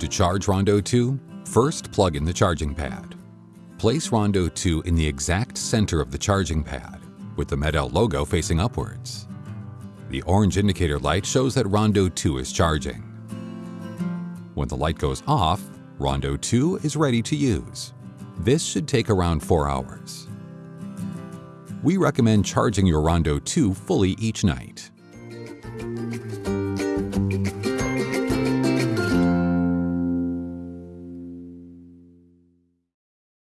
To charge Rondo 2, first plug in the charging pad. Place Rondo 2 in the exact center of the charging pad, with the MED-EL logo facing upwards. The orange indicator light shows that Rondo 2 is charging. When the light goes off, Rondo 2 is ready to use. This should take around 4 hours. We recommend charging your Rondo 2 fully each night.